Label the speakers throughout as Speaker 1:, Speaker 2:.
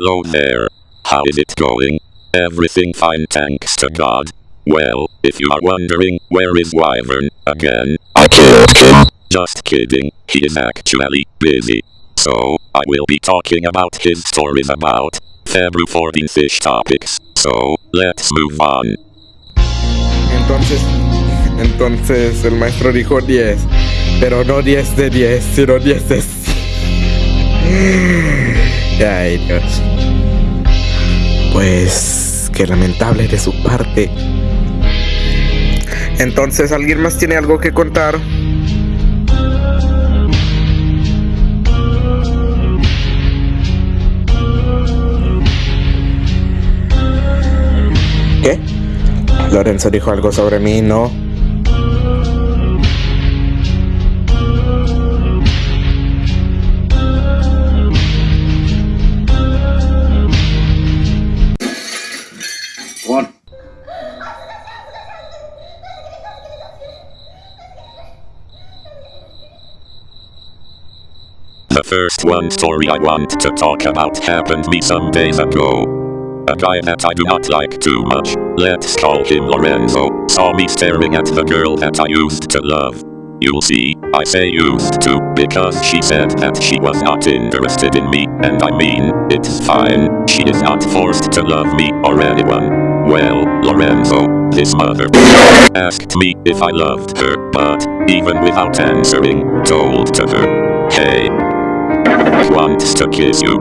Speaker 1: Hello there. How is it going? Everything fine thanks to God. Well, if you are wondering, where is Wyvern, again?
Speaker 2: I killed him.
Speaker 1: Just kidding, he is actually busy. So, I will be talking about his stories about February 14 fish topics. So, let's move on.
Speaker 3: Entonces, entonces el maestro dijo 10, pero no 10 de 10, sino 10 de 100. Ay, Dios. Pues, qué lamentable de su parte. Entonces, ¿alguien más tiene algo que contar? ¿Qué? Lorenzo dijo algo sobre mí, ¿no?
Speaker 1: The first one story I want to talk about happened me some days ago. A guy that I do not like too much, let's call him Lorenzo, saw me staring at the girl that I used to love. You'll see, I say used to, because she said that she was not interested in me, and I mean, it's fine, she is not forced to love me or anyone. Well, Lorenzo, his mother, asked me if I loved her, but, even without answering, told to her, hey, wants to kiss you.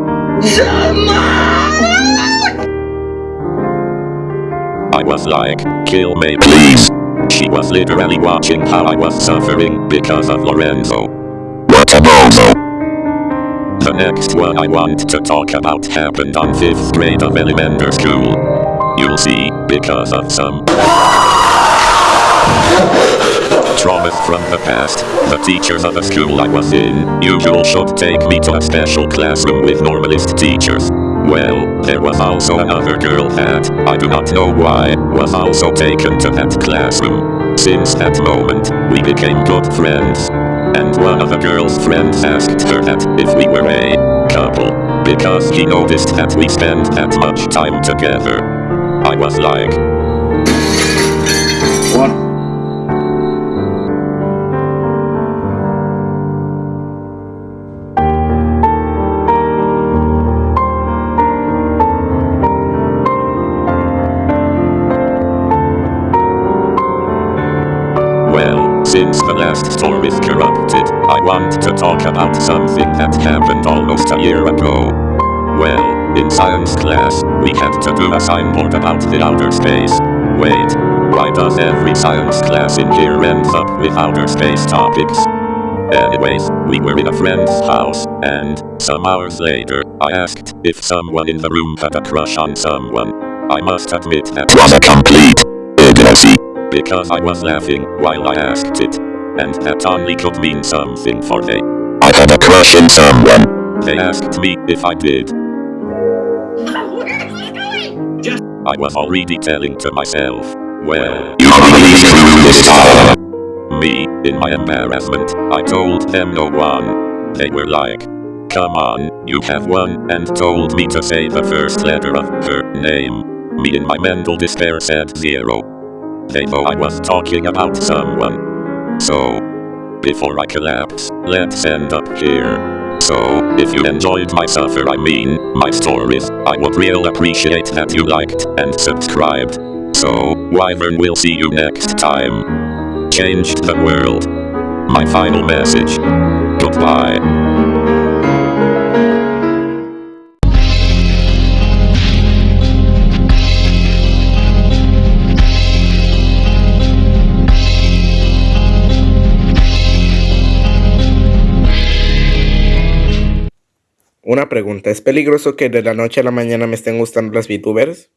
Speaker 1: I was like, kill me please. She was literally watching how I was suffering because of Lorenzo.
Speaker 2: What a bozo.
Speaker 1: The next one I want to talk about happened on 5th grade of elementary school. You'll see, because of some traumas from the past, the teachers of the school I was in usually should take me to a special classroom with normalist teachers. Well, there was also another girl that, I do not know why, was also taken to that classroom. Since that moment, we became good friends. And one of the girl's friends asked her that if we were a couple, because he noticed that we spent that much time together. I was like,
Speaker 2: One.
Speaker 1: Well, since the last story is corrupted, I want to talk about something that happened almost a year ago. Well, in science class, we had to do a signboard about the outer space. Wait, why does every science class in here end up with outer space topics? Anyways, we were in a friend's house, and, some hours later, I asked if someone in the room had a crush on someone. I must admit that
Speaker 2: Was a complete idiocy.
Speaker 1: Because I was laughing while I asked it. And that only could mean something for they.
Speaker 2: I had a crush in someone.
Speaker 1: They asked me if I did. I was already telling to myself, well,
Speaker 2: You really screwed this time.
Speaker 1: me, in my embarrassment, I told them no one. They were like, come on, you have won, and told me to say the first letter of her name. Me in my mental despair said zero. They know I was talking about someone. So, before I collapse, let's end up here. So, if you enjoyed my suffer I mean, my stories, I would real appreciate that you liked and subscribed. So, Wyvern will see you next time. Changed the world. My final message. Goodbye.
Speaker 3: Una pregunta, ¿es peligroso que de la noche a la mañana me estén gustando las VTubers?